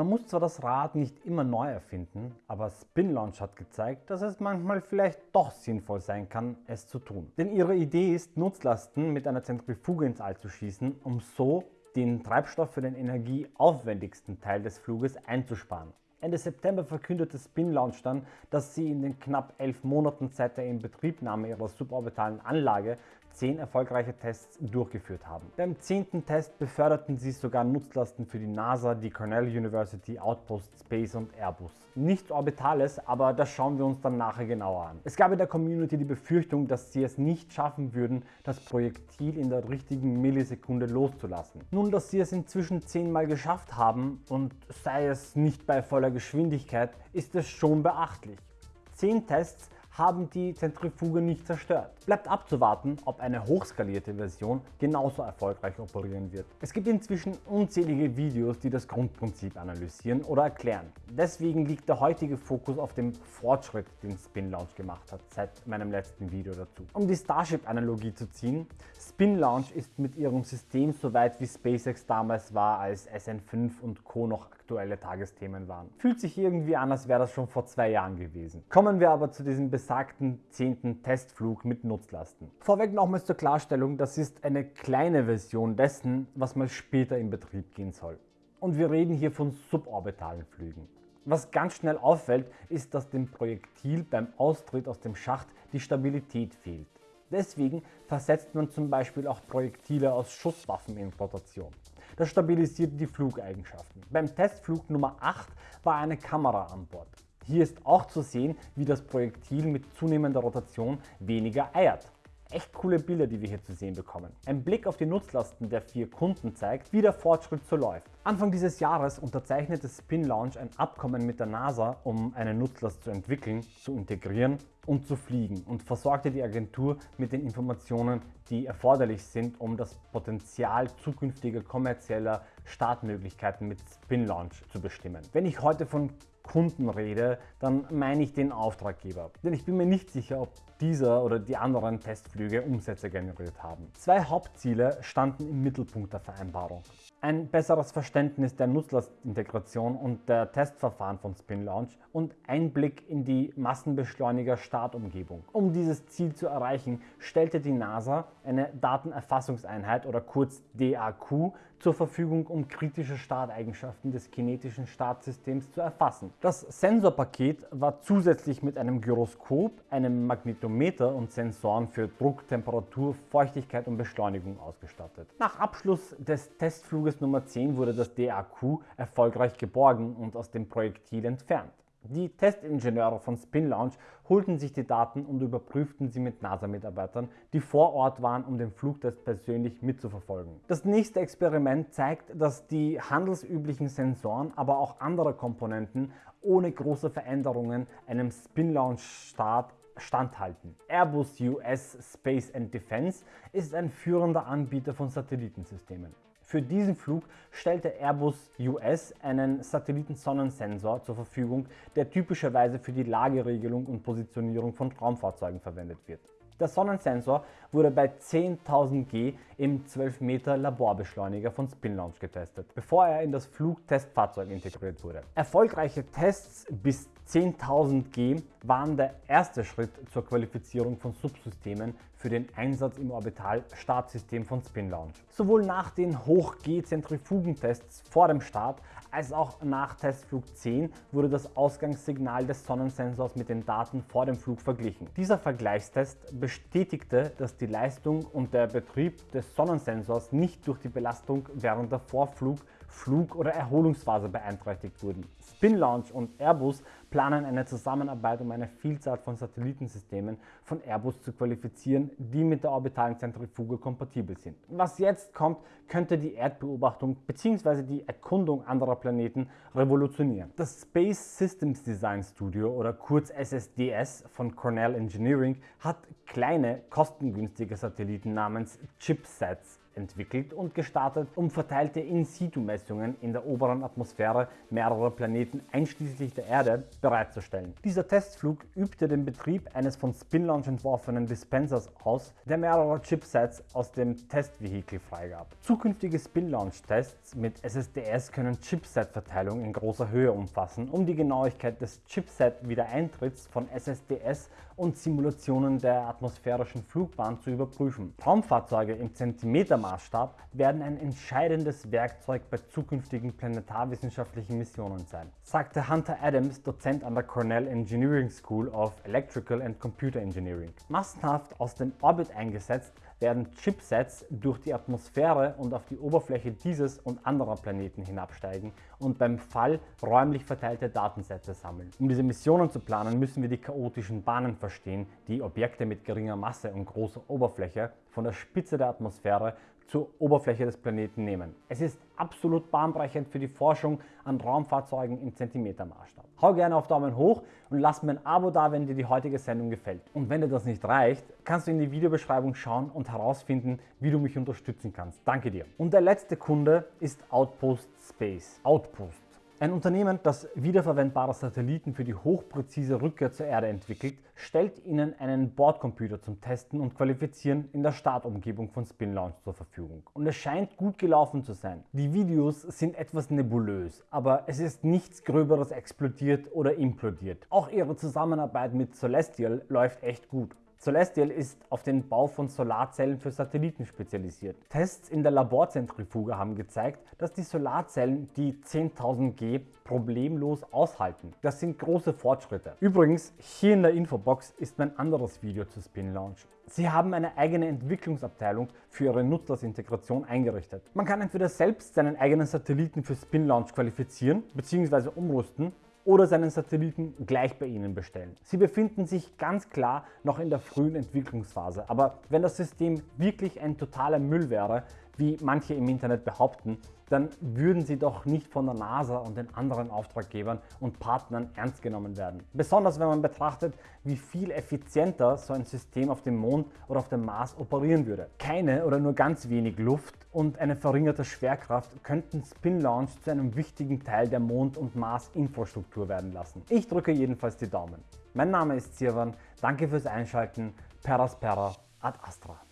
Man muss zwar das Rad nicht immer neu erfinden, aber Spin Launch hat gezeigt, dass es manchmal vielleicht doch sinnvoll sein kann, es zu tun. Denn ihre Idee ist, Nutzlasten mit einer Zentrifuge ins All zu schießen, um so den Treibstoff für den energieaufwendigsten Teil des Fluges einzusparen. Ende September verkündete Spin Launch dann, dass sie in den knapp elf Monaten seit der Inbetriebnahme ihrer suborbitalen Anlage zehn erfolgreiche Tests durchgeführt haben. Beim zehnten Test beförderten sie sogar Nutzlasten für die NASA, die Cornell University, Outpost Space und Airbus. Nichts Orbitales, aber das schauen wir uns dann nachher genauer an. Es gab in der Community die Befürchtung, dass sie es nicht schaffen würden, das Projektil in der richtigen Millisekunde loszulassen. Nun, dass sie es inzwischen zehnmal geschafft haben und sei es nicht bei voller Geschwindigkeit, ist es schon beachtlich. Zehn Tests haben die Zentrifuge nicht zerstört. Bleibt abzuwarten, ob eine hochskalierte Version genauso erfolgreich operieren wird. Es gibt inzwischen unzählige Videos, die das Grundprinzip analysieren oder erklären. Deswegen liegt der heutige Fokus auf dem Fortschritt, den Spin Launch gemacht hat, seit meinem letzten Video dazu. Um die Starship-Analogie zu ziehen, Spin Launch ist mit ihrem System so weit wie SpaceX damals war, als SN5 und Co. noch aktuelle Tagesthemen waren. Fühlt sich irgendwie an, als wäre das schon vor zwei Jahren gewesen. Kommen wir aber zu diesem besagten 10. Testflug mit Nutzlasten. Vorweg nochmals zur Klarstellung, das ist eine kleine Version dessen, was mal später in Betrieb gehen soll. Und wir reden hier von suborbitalen Flügen. Was ganz schnell auffällt, ist, dass dem Projektil beim Austritt aus dem Schacht die Stabilität fehlt. Deswegen versetzt man zum Beispiel auch Projektile aus Schusswaffen in Rotation. Das stabilisiert die Flugeigenschaften. Beim Testflug Nummer 8 war eine Kamera an Bord. Hier ist auch zu sehen, wie das Projektil mit zunehmender Rotation weniger eiert. Echt coole Bilder, die wir hier zu sehen bekommen. Ein Blick auf die Nutzlasten der vier Kunden zeigt, wie der Fortschritt so läuft. Anfang dieses Jahres unterzeichnete Spin Launch ein Abkommen mit der NASA, um eine Nutzlast zu entwickeln, zu integrieren und zu fliegen und versorgte die Agentur mit den Informationen, die erforderlich sind, um das Potenzial zukünftiger kommerzieller Startmöglichkeiten mit Spin Launch zu bestimmen. Wenn ich heute von Kunden rede, dann meine ich den Auftraggeber. Denn ich bin mir nicht sicher, ob dieser oder die anderen Testflüge Umsätze generiert haben. Zwei Hauptziele standen im Mittelpunkt der Vereinbarung. Ein besseres Verständnis der Nutzlastintegration und der Testverfahren von Spin Launch und Einblick in die Massenbeschleuniger-Startumgebung. Um dieses Ziel zu erreichen, stellte die NASA eine Datenerfassungseinheit oder kurz DAQ zur Verfügung, um kritische Starteigenschaften des kinetischen Startsystems zu erfassen. Das Sensorpaket war zusätzlich mit einem Gyroskop, einem Magnetometer und Sensoren für Druck, Temperatur, Feuchtigkeit und Beschleunigung ausgestattet. Nach Abschluss des Testfluges Nummer 10 wurde das DAQ erfolgreich geborgen und aus dem Projektil entfernt. Die Testingenieure von Spin Launch holten sich die Daten und überprüften sie mit NASA-Mitarbeitern, die vor Ort waren, um den Flugtest persönlich mitzuverfolgen. Das nächste Experiment zeigt, dass die handelsüblichen Sensoren, aber auch andere Komponenten ohne große Veränderungen einem Spin Launch Start standhalten. Airbus US Space and Defense ist ein führender Anbieter von Satellitensystemen. Für diesen Flug stellte Airbus US einen Satellitensonnensensor zur Verfügung, der typischerweise für die Lageregelung und Positionierung von Raumfahrzeugen verwendet wird. Der Sonnensensor wurde bei 10.000 G im 12 Meter Laborbeschleuniger von Spin Launch getestet, bevor er in das Flugtestfahrzeug integriert wurde. Erfolgreiche Tests bis 10.000 G waren der erste Schritt zur Qualifizierung von Subsystemen für den Einsatz im Orbital-Startsystem von Spin Launch. Sowohl nach den Hoch-G-Zentrifugentests vor dem Start als auch nach Testflug 10 wurde das Ausgangssignal des Sonnensensors mit den Daten vor dem Flug verglichen. Dieser Vergleichstest bestätigte, dass die Leistung und der Betrieb des Sonnensensors nicht durch die Belastung während der Vorflug Flug- oder Erholungsphase beeinträchtigt wurden. Spin Launch und Airbus planen eine Zusammenarbeit, um eine Vielzahl von Satellitensystemen von Airbus zu qualifizieren, die mit der orbitalen Zentrifuge kompatibel sind. Was jetzt kommt, könnte die Erdbeobachtung bzw. die Erkundung anderer Planeten revolutionieren. Das Space Systems Design Studio oder kurz SSDS von Cornell Engineering hat kleine, kostengünstige Satelliten namens Chipsets entwickelt und gestartet, um verteilte In-Situ-Messungen in der oberen Atmosphäre mehrerer Planeten einschließlich der Erde bereitzustellen. Dieser Testflug übte den Betrieb eines von Spinlaunch entworfenen Dispensers aus, der mehrere Chipsets aus dem Testvehikel freigab. Zukünftige Spinlaunch-Tests mit SSDS können Chipset-Verteilung in großer Höhe umfassen, um die Genauigkeit des Chipset-Wiedereintritts von SSDS und Simulationen der atmosphärischen Flugbahn zu überprüfen. Raumfahrzeuge im Zentimetermaßstab werden ein entscheidendes Werkzeug bei zukünftigen planetarwissenschaftlichen Missionen sein, sagte Hunter Adams, Dozent an der Cornell Engineering School of Electrical and Computer Engineering. Massenhaft aus dem Orbit eingesetzt werden Chipsets durch die Atmosphäre und auf die Oberfläche dieses und anderer Planeten hinabsteigen und beim Fall räumlich verteilte Datensätze sammeln. Um diese Missionen zu planen, müssen wir die chaotischen Bahnen verstehen, die Objekte mit geringer Masse und großer Oberfläche von der Spitze der Atmosphäre zur Oberfläche des Planeten nehmen. Es ist absolut bahnbrechend für die Forschung an Raumfahrzeugen im Zentimetermaßstab. Hau gerne auf Daumen hoch und lass mir ein Abo da, wenn dir die heutige Sendung gefällt. Und wenn dir das nicht reicht, kannst du in die Videobeschreibung schauen und herausfinden, wie du mich unterstützen kannst. Danke dir. Und der letzte Kunde ist Outpost Space. Outpost ein Unternehmen, das wiederverwendbare Satelliten für die hochpräzise Rückkehr zur Erde entwickelt, stellt Ihnen einen Bordcomputer zum Testen und Qualifizieren in der Startumgebung von Spin Launch zur Verfügung. Und es scheint gut gelaufen zu sein. Die Videos sind etwas nebulös, aber es ist nichts Gröberes explodiert oder implodiert. Auch Ihre Zusammenarbeit mit Celestial läuft echt gut. Celestial ist auf den Bau von Solarzellen für Satelliten spezialisiert. Tests in der Laborzentrifuge haben gezeigt, dass die Solarzellen die 10.000 G problemlos aushalten. Das sind große Fortschritte. Übrigens, hier in der Infobox ist mein anderes Video zu Spin Launch. Sie haben eine eigene Entwicklungsabteilung für ihre Nutzersintegration eingerichtet. Man kann entweder selbst seinen eigenen Satelliten für Spin Launch qualifizieren bzw. umrüsten oder seinen Satelliten gleich bei Ihnen bestellen. Sie befinden sich ganz klar noch in der frühen Entwicklungsphase, aber wenn das System wirklich ein totaler Müll wäre, wie manche im Internet behaupten, dann würden sie doch nicht von der NASA und den anderen Auftraggebern und Partnern ernst genommen werden. Besonders wenn man betrachtet, wie viel effizienter so ein System auf dem Mond oder auf dem Mars operieren würde. Keine oder nur ganz wenig Luft und eine verringerte Schwerkraft könnten Spin Launch zu einem wichtigen Teil der Mond- und Mars-Infrastruktur werden lassen. Ich drücke jedenfalls die Daumen. Mein Name ist Sirwan, danke fürs Einschalten, Peraspera ad Astra.